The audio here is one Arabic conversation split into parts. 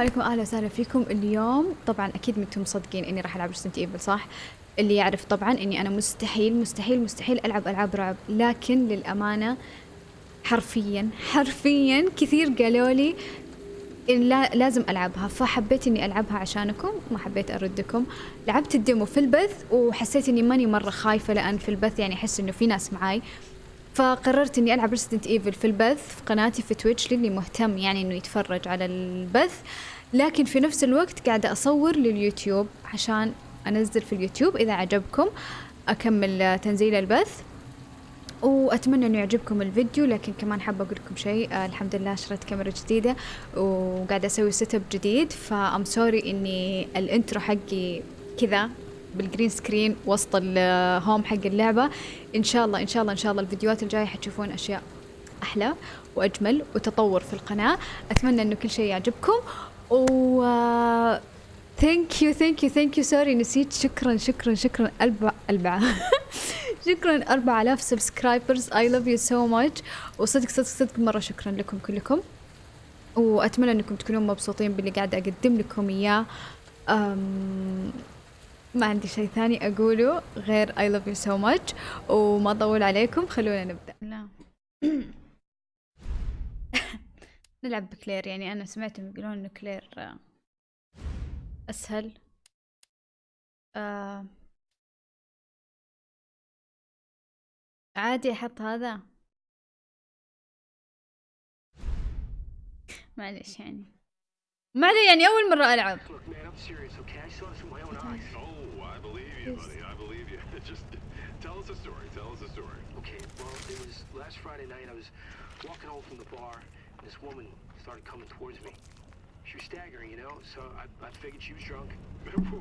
عليكم أهلا وسهلا فيكم. اليوم طبعا أكيد أنتم مصدقين إني راح ألعب Resident Evil صح؟ اللي يعرف طبعا إني أنا مستحيل مستحيل مستحيل ألعب ألعاب رعب. لكن للأمانة حرفيا حرفيا كثير قالوا لي لا لازم ألعبها. فحبيت إني ألعبها عشانكم ما حبيت أردكم. لعبت ال demo في البث وحسيت إني ماني مرة خايفة لأن في البث يعني أحس إنه في ناس معاي. فقررت إني ألعب Resident Evil في البث في قناتي في Twitch للي مهتم يعني إنه يتفرج على البث. لكن في نفس الوقت قاعدة أصور لليوتيوب عشان أنزل في اليوتيوب إذا عجبكم أكمل تنزيل البث. وأتمنى إنه يعجبكم الفيديو لكن كمان حابة أقول لكم شيء. آه الحمد لله شريت كاميرا جديدة وقاعدة أسوي setup جديد. ف I'm sorry إني ال intro حقي كذا. بال green screen وسط ال home حق اللعبة. إن شاء الله إن شاء الله إن شاء الله الفيديوهات الجاية حتشوفون أشياء أحلى وأجمل وتطور في القناة. أتمنى إنه كل شيء يعجبكم. و thank you thank you thank you sorry نسيت. شكرا شكرا شكرا. أربع أربعة. شكرا. 4000 subscribers I love you so much وصدق صدق صدق. مرة شكرا لكم كلكم. وأتمنى إنكم تكونون مبسوطين باللي قاعدة أقدم لكم إياه. ما عندي شيء ثاني أقوله غير I love you so much وما أطول عليكم خلونا نبدأ. لا. نلعب بكلير يعني أنا سمعتهم يقولون إنه كلير أسهل. آه عادي أحط هذا؟ معلش يعني. ما علي يعني أول مرة ألعب you, buddy. I believe you. Just tell us a story. Tell us a story. Okay, well, it was last Friday night. I was walking home from the bar, and this woman started coming towards me. She was staggering, you know, so I, I figured she was drunk. whoa,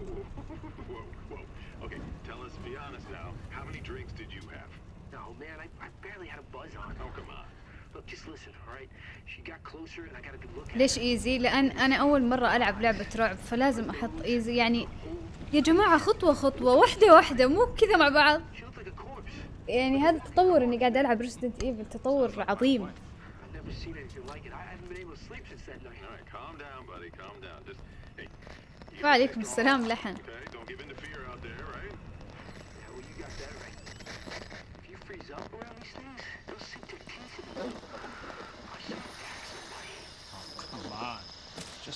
whoa, whoa. Okay, tell us, be honest now. How many drinks did you have? No, man, I, I barely had a buzz on. Oh, come on. Look, just listen, all right? She got closer and I got a good look at ليش ايزي؟ لأن أنا أول مرة ألعب لعبة رعب فلازم أحط ايزي يعني يا جماعة خطوة خطوة واحدة واحدة مو كذا مع بعض. يعني هذا التطور إني قاعد ألعب Resident Evil تطور عظيم. وعليكم السلام لحن.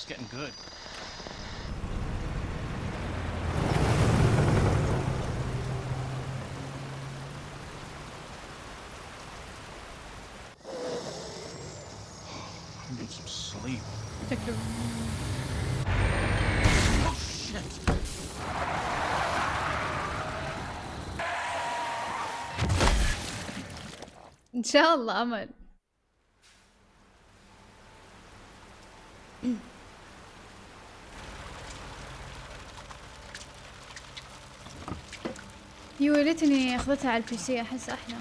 stuff's getting good. I need some sleep. Oh, shit! Inshallah, man. ويلتني أخذتها على البي سي أحس أحلى.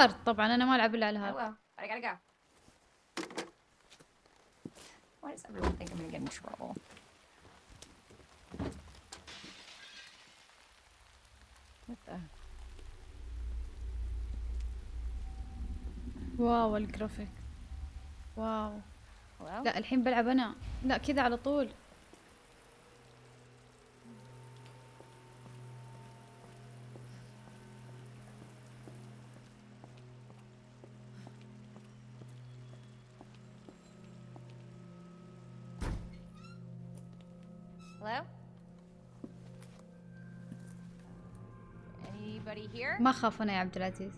hard طبعا أنا ما ألعب إلا على hard. I gotta go. Why does everyone think I'm gonna get in trouble? What the? wow ال graphic wow? لا الحين بلعب أنا لا كذا على طول ما خاف أنا يا عبد العزيز.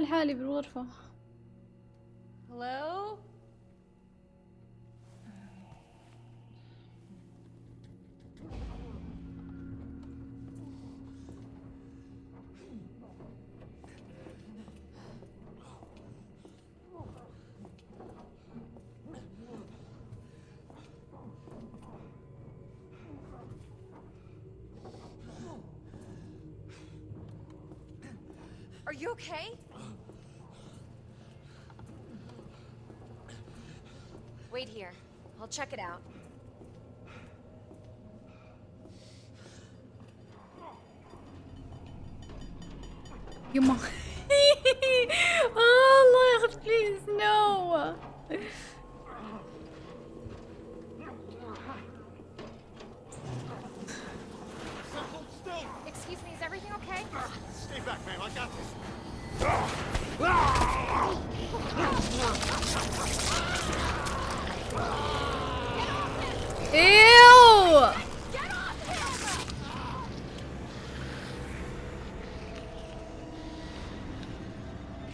لحالي بالغرفة. Are you okay? Wait here. I'll check it out. Your mom.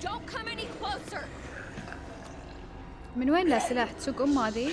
Don't come any closer! من وين لا سلاح تسوق ام هذه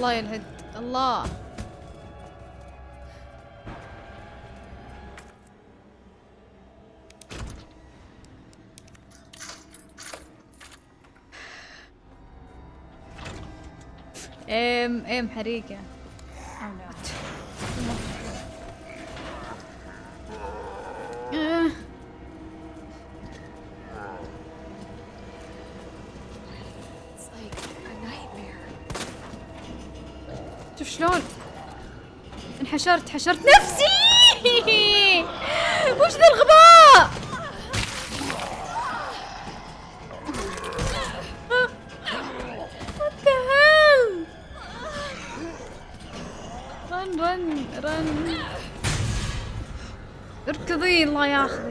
الله يلهد. الله. ام ام حريقة انحشرت حشرت نفسي! وش ذا الغباء؟ رن رن اركضي الله ياخذك.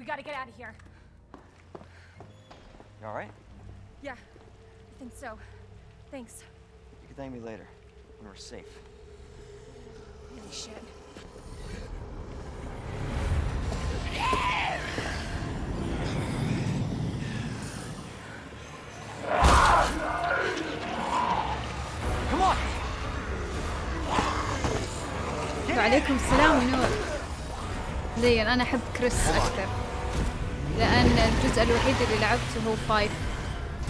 We gotta get out of here. You alright? Yeah, I think so. Thanks. You can thank me later, when we're safe. Holy shit. Come on! وعليكم السلام ونور زين انا احب كريس اكثر لان الجزء الوحيد اللي لعبته هو فايف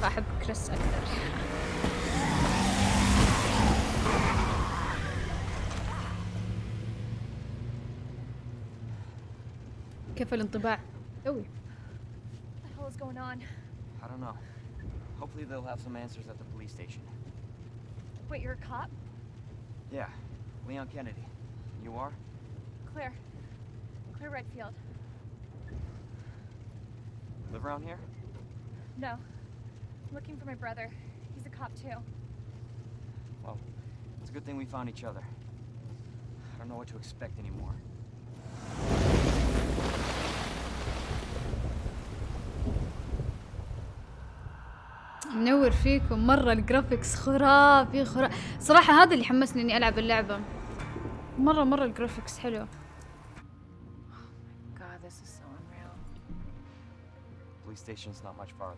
فاحب كريس اكثر كيف الانطباع توي What the hell is going on? I don't know. Hopefully they'll have some answers at the police station. Wait, you're a cop? Yeah, Leon Kennedy. You are? Claire. Claire Redfield. Live around here? No. I'm looking for my brother. He's a cop too. Well, it's a good thing we found each other. I don't know what to expect anymore. منور فيكم مرة الجرافيكس خرافي خرافي صراحة هذا اللي حمسني اني العب اللعبة مرة مرة الجرافيكس حلو station's not much farther.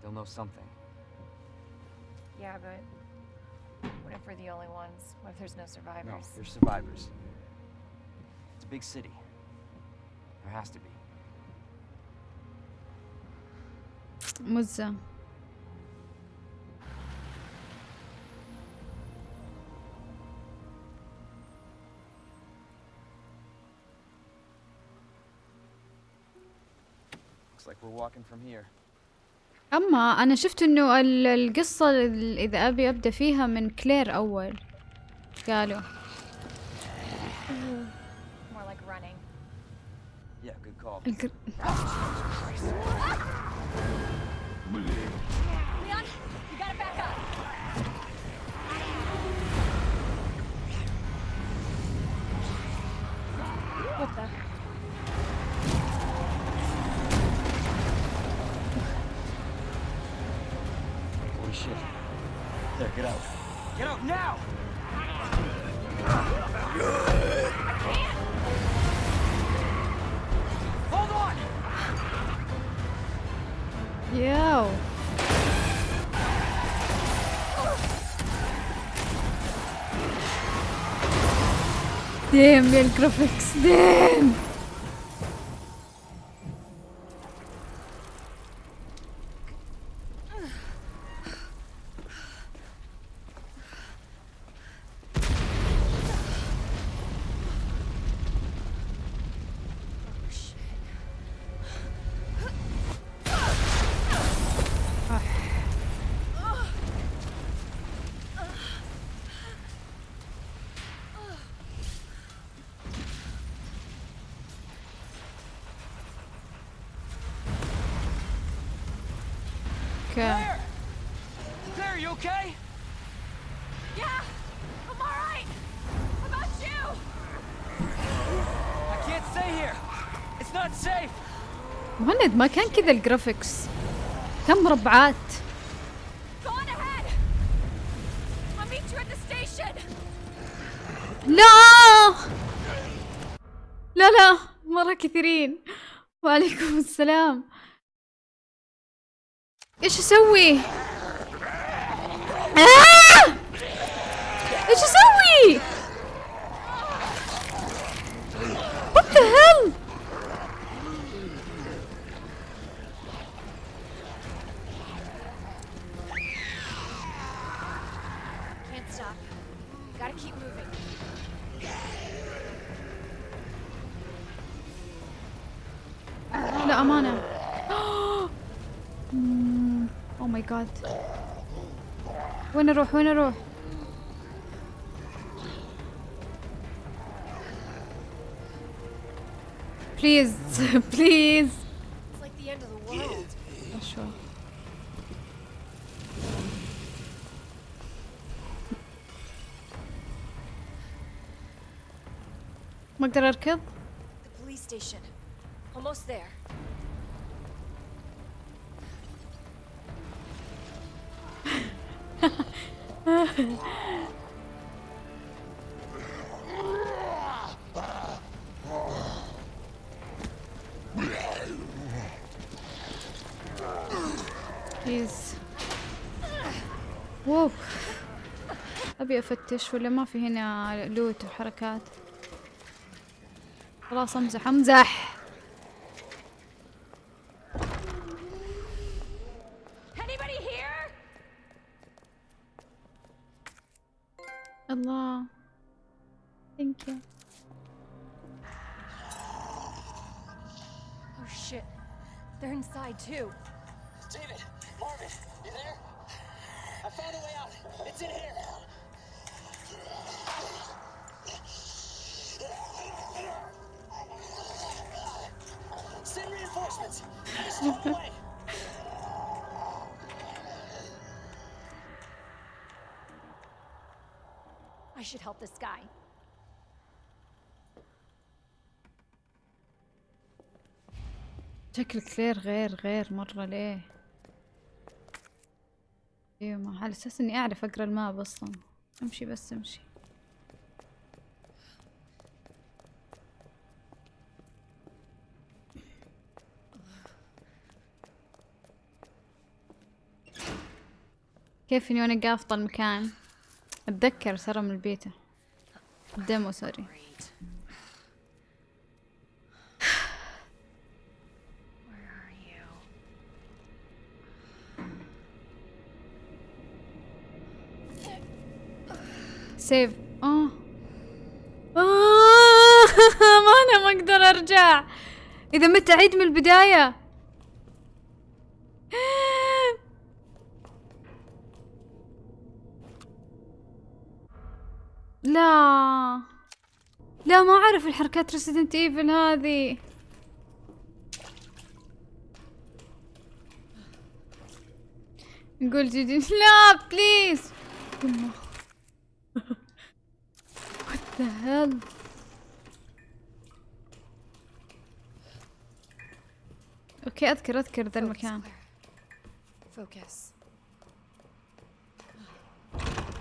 They'll know something. Yeah, but what if we're the only ones? What if there's no survivors? No, there's survivors. It's a big city. There has to be. Муза. أما أنا شفت إنه القصة إذا أبي أبدأ فيها من كلير أول. قالوا. الجر... get out. Get out now! Hold on! ياو ديم يا الجرافيكس ديم هناك. مهند ما كان كذا الجرافيكس كم مربعات لا! لا لا مرة كثيرين. وعليكم السلام. ايش اسوي؟ آه! ايش اسوي؟ What the hell؟ Can't stop. Gotta keep moving. لا امانة او ماي جاد وين اروح وين اروح؟ بليز بليز It's like the end of the world. شو ما اقدر اركض The police station. Almost there. بليز واو أبي أفتش ولا ما في هنا لوت وحركات؟ خلاص أمزح أمزح. I should help this guy. شكل كلير غير غير مرة ليه؟ أيوه ما على أساس إني أعرف أقرأ الماب أصلا. أمشي بس أمشي. كيف إني وأنا قافطة المكان أتذكر ترى من ال beta ال demo sorry? save آه. آه، ما أنا ما أقدر أرجع. إذا مت أعيد من البداية. لا. لا ما أعرف الحركات Resident Evil هذه. نقول جدي لا please What the hell? okay أذكر أذكر ذا المكان. Claire. Focus. لا الحين يجون ذوليك I'm here.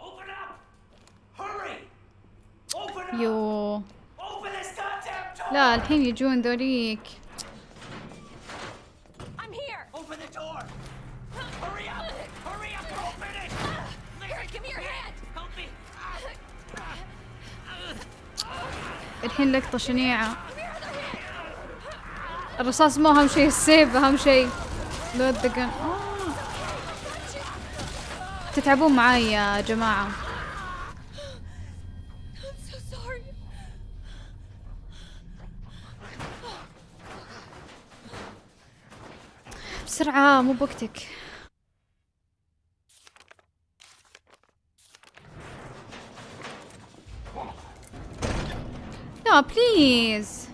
Open the door! Hurry up! Hurry up! Open it! Here, give me your hand. Help me! الحين لقطة شنيعة. الرصاص مو أهم شيء السيف أهم شيء. لو الدقن آه. تتعبون معاي يا جماعة I'm so sorry. بسرعة مو بوقتك. لا بليز.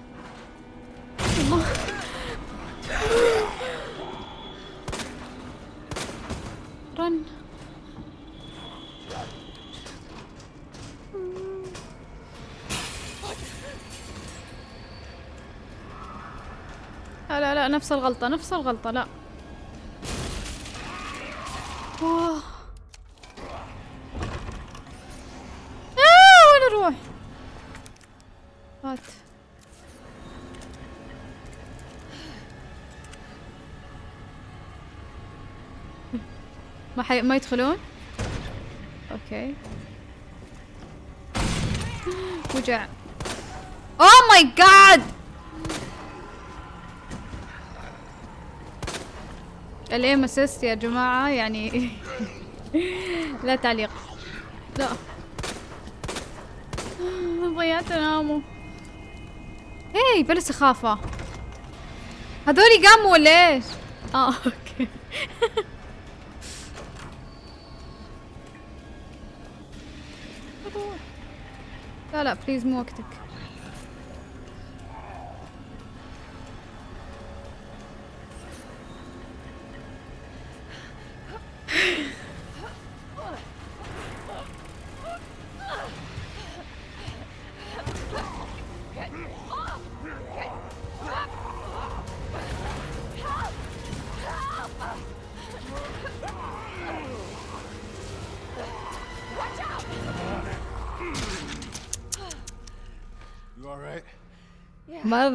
رن. لا لا لا نفس الغلطة نفس الغلطة لا واه آه وين أروح؟ هات ما حي... ما يدخلون؟ أوكي. وجع. oh my god ال aim assist يا جماعة يعني لا تعليق. لا. ضيعت انامه هي بلا سخافة. هذولي قاموا ولا إيش؟ آه okay. لا لا بليز مو وقتك.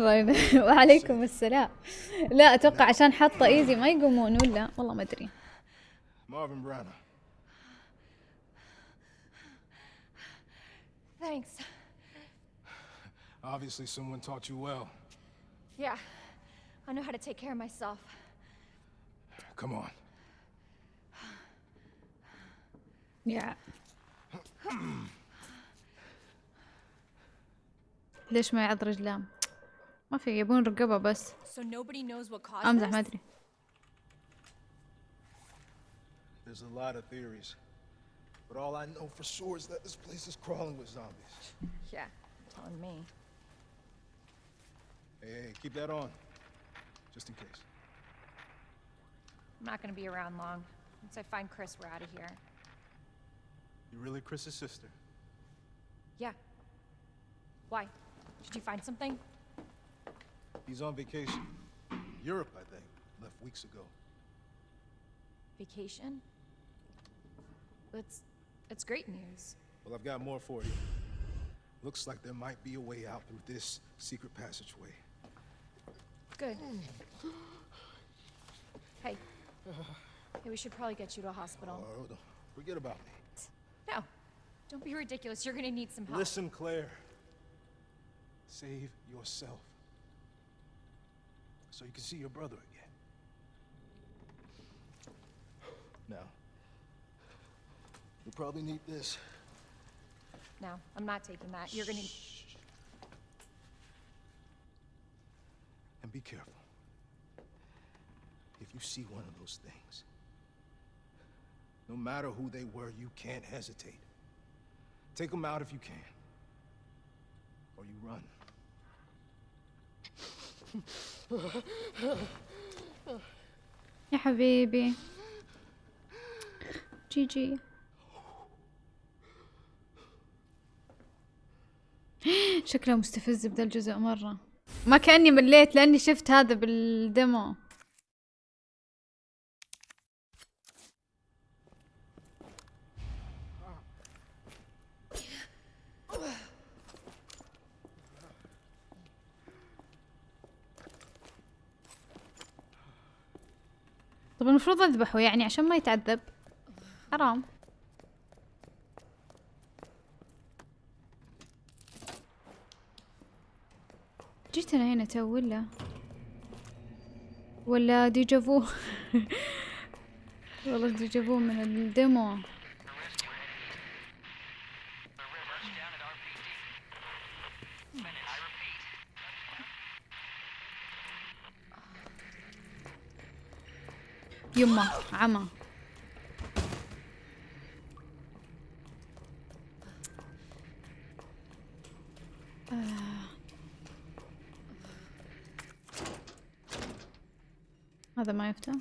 مرة وعليكم السلام لا أتوقع عشان حاطة ايزي ما يقومون ولا والله ما ادري Marvin Branner. Thanks. Obviously, someone taught you well. Yeah, I know how to take care of myself. Come on. يا ليش ما يعض رجلاه ما في يبون رقبة بس So nobody knows what caused امزح this? ما ادري There's a lot of theories. But all I know for sure is that this place is crawling with zombies. Yeah, telling me. Hey, hey, keep that on. Just in case. I'm not gonna be around long. Once I find Chris, we're out of here. You really Chris's sister? Yeah. Why? Did you find something? He's on vacation. Europe, I think. Left weeks ago. Vacation? That's it's great news. Well, I've got more for you. Looks like there might be a way out through this secret passageway. Good. Hey. Hey, we should probably get you to a hospital. Oh, don't forget about me. No. Don't be ridiculous. You're gonna need some help. Listen, Claire. Save yourself. So you can see your brother again. Now, you'll probably need this. No, I'm not taking that. You're gonna. And be careful. If you see one of those things, no matter who they were, you can't hesitate. Take them out if you can. Or you run. يا حبيبي. جي جي شكله مستفز بذا الجزء مرة. ما كأني مليت لأني شفت هذا بالديمو. المفروض اذبحه يعني عشان ما يتعذب. حرام. جيت أنا هنا تو ولا؟ ولا déjà vu والله déjà vu من ال demo يمه عمى آه. هذا ما يفتح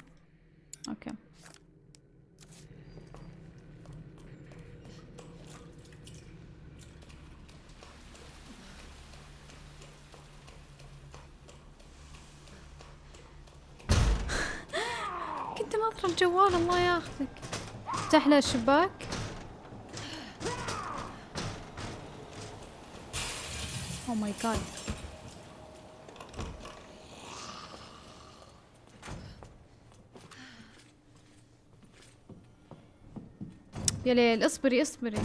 الجوال الله ياخذك. افتح له الشباك. أو ماي جاد يا ليل اصبري اصبري.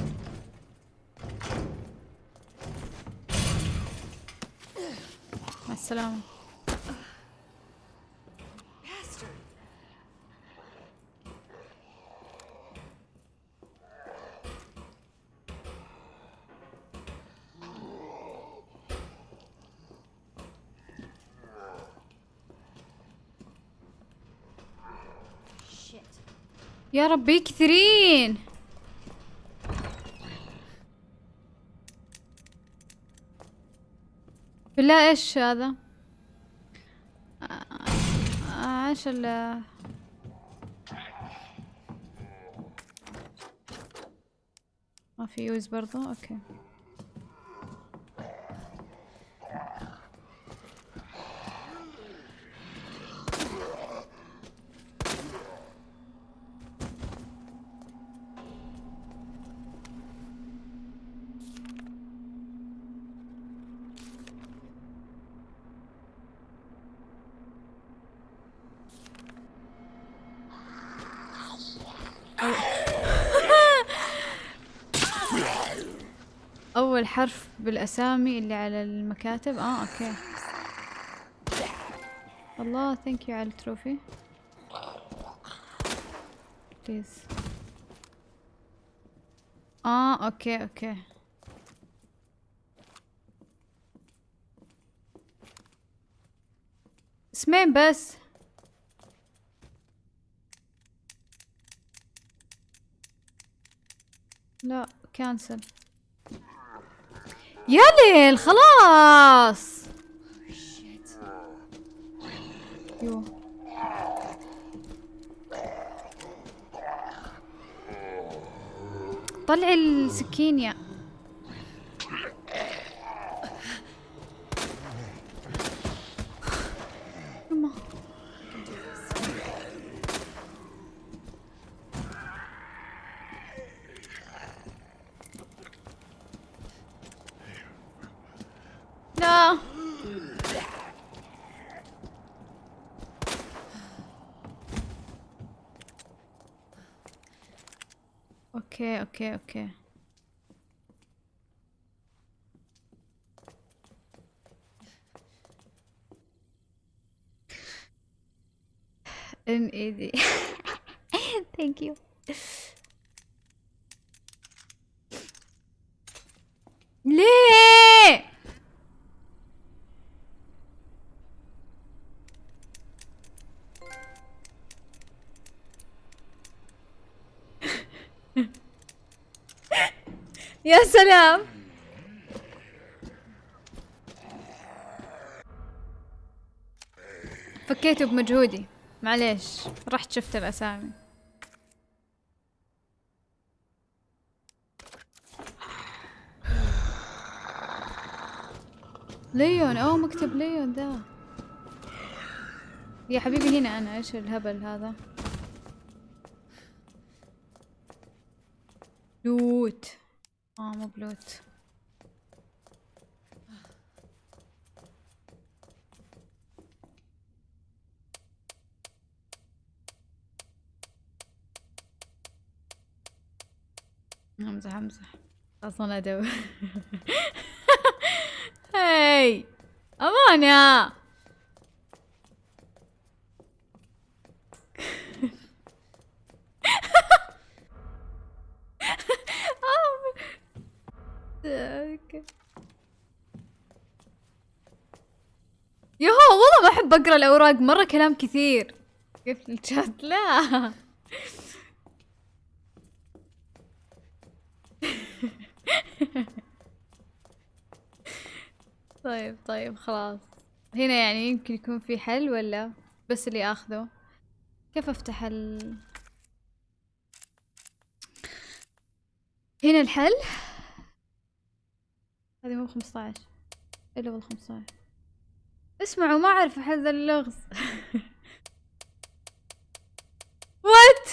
مع السلامة. يا ربي كثيرين. بالله إيش هذا؟ إيش ال ما في use برضو؟ okay. اول حرف بالأسامي اللي على المكاتب. آه okay. الله thank you على ال trophy. please آه okay okay. اسمين بس. لا كانسل يا ليل خلاص. طلعي السكين يا يما. لا أوكي أوكي أوكي ان ايدي ثانك يو يا سلام فكيته بمجهودي. معليش رحت شفت الأسامي ليون اوه مكتب ليون ذا يا حبيبي هنا أنا إيش الهبل هذا؟ لوت. مو بلوت. امزح امزح أصلا ادب هاي. امانه يهو والله ما أحب أقرأ الأوراق مرة كلام كثير. قفل الشات؟ لا. طيب طيب خلاص. هنا يعني يمكن يكون في حل ولا بس اللي أخذه؟ كيف أفتح ال؟ هنا الحل. هذه مو 15 إلا والله 15 اسمعوا ما أعرف احل ذا اللغز. what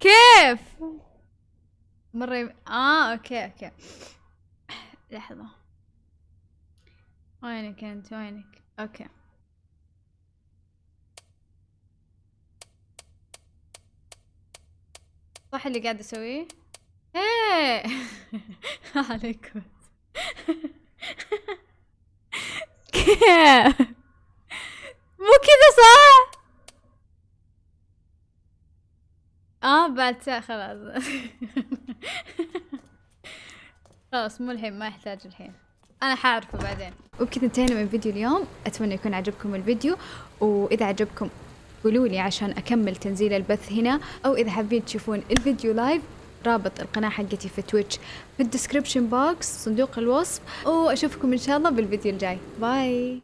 كيف؟ مرة يم... آه okay okay. لحظة. وينك أنت؟ وينك؟ okay. صح اللي قاعد أسويه؟ إيه. عليكم مو كذا صح؟ آه بعد ساعة خلاص. خلاص مو الحين ما يحتاج الحين. أنا حاعرفه بعدين. وبكذا انتهينا من فيديو اليوم. أتمنى يكون عجبكم الفيديو. وإذا عجبكم قولوا لي عشان أكمل تنزيل البث هنا. أو إذا حابين تشوفون الفيديو live رابط القناة حقتي في Twitch في ال description box صندوق الوصف وأشوفكم إن شاء الله بالفيديو الجاي. bye